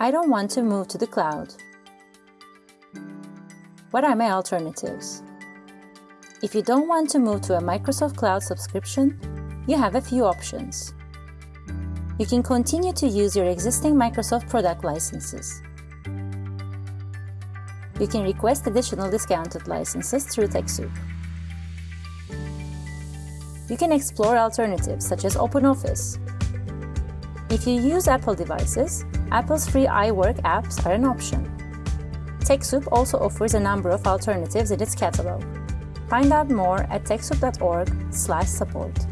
I don't want to move to the cloud. What are my alternatives? If you don't want to move to a Microsoft Cloud subscription, you have a few options. You can continue to use your existing Microsoft product licenses. You can request additional discounted licenses through TechSoup. You can explore alternatives such as OpenOffice. If you use Apple devices, Apple's free iWork apps are an option. TechSoup also offers a number of alternatives in its catalog. Find out more at techsoup.org/support.